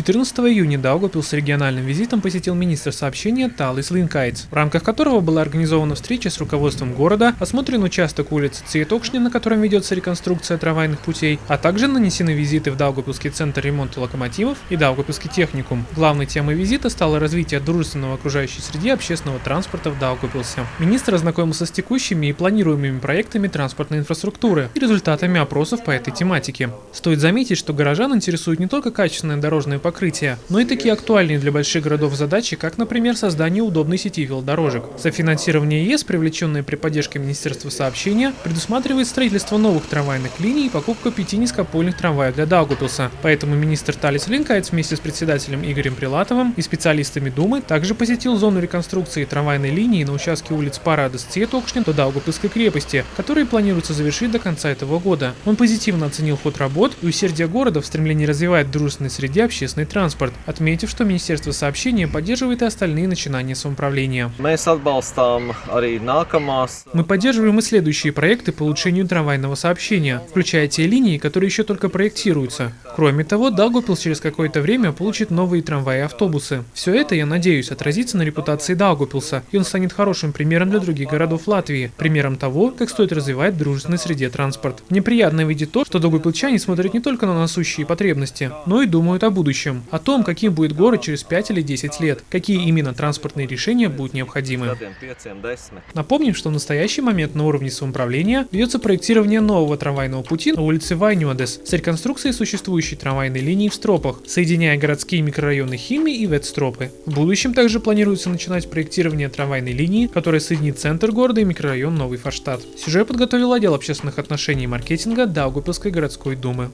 14 июня Даугавпилс с региональным визитом посетил министр сообщения Талис Линкайтс, в рамках которого была организована встреча с руководством города, осмотрен участок улицы Цветокшни, на котором ведется реконструкция трамвайных путей, а также нанесены визиты в Даугавпилский центр ремонта локомотивов и Даугавпилский техникум. Главной темой визита стало развитие дружественного окружающей среды общественного транспорта в Даугавпилсе. Министр ознакомился с текущими и планируемыми проектами транспортной инфраструктуры и результатами опросов по этой тематике. Стоит заметить, что горожан интересует не только качественное дорожное покрытия, но и такие актуальные для больших городов задачи, как, например, создание удобной сети велодорожек. Софинансирование ЕС, привлеченное при поддержке Министерства сообщения, предусматривает строительство новых трамвайных линий и покупку пяти низкопольных трамваев для Даугупилса. Поэтому министр Талис Линкайц вместе с председателем Игорем Прилатовым и специалистами Думы также посетил зону реконструкции трамвайной линии на участке улиц Парада с Цветокшнин до Даугупилской крепости, которые планируется завершить до конца этого года. Он позитивно оценил ход работ и усердие города в стремлении развивать дружественной среде общественные общественный транспорт, отметив, что Министерство сообщения поддерживает и остальные начинания самоуправления. Мы поддерживаем и следующие проекты по улучшению трамвайного сообщения, включая те линии, которые еще только проектируются. Кроме того, Даугупилс через какое-то время получит новые трамваи и автобусы. Все это, я надеюсь, отразится на репутации Даугупилса, и он станет хорошим примером для других городов Латвии, примером того, как стоит развивать в дружественной среде транспорт. Неприятно видеть то, что даугупилчане смотрят не только на насущие потребности, но и думают о будущем, о том, каким будет город через 5 или 10 лет, какие именно транспортные решения будут необходимы. Напомним, что в настоящий момент на уровне самоуправления ведется проектирование нового трамвайного пути на улице Вайнюадес с реконструкцией существующей трамвайной линии в Стропах, соединяя городские микрорайоны Хими и Ветстропы. В будущем также планируется начинать проектирование трамвайной линии, которая соединит центр города и микрорайон Новый Форштадт. Сюжет подготовил отдел общественных отношений и маркетинга Даугупилской городской думы.